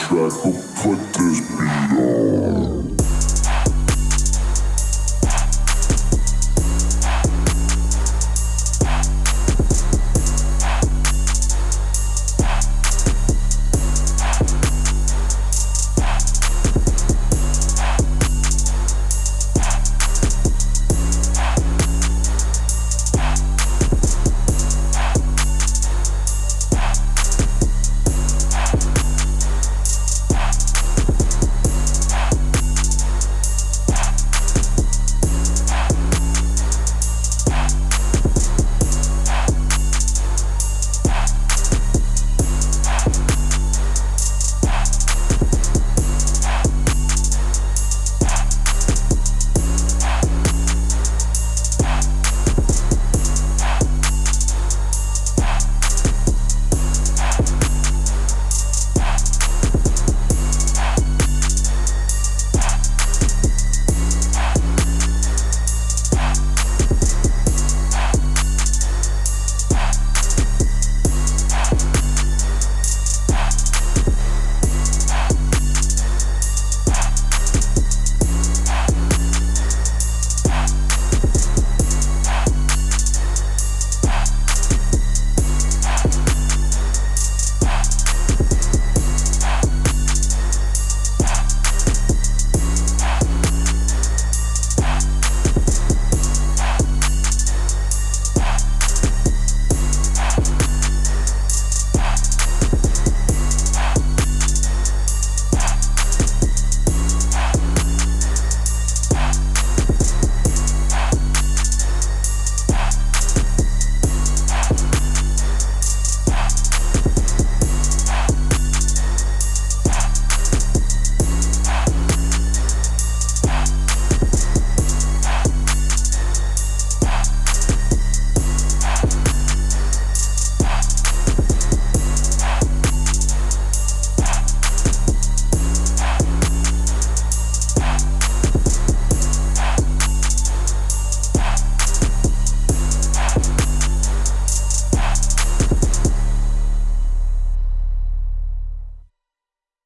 track, of put this beat.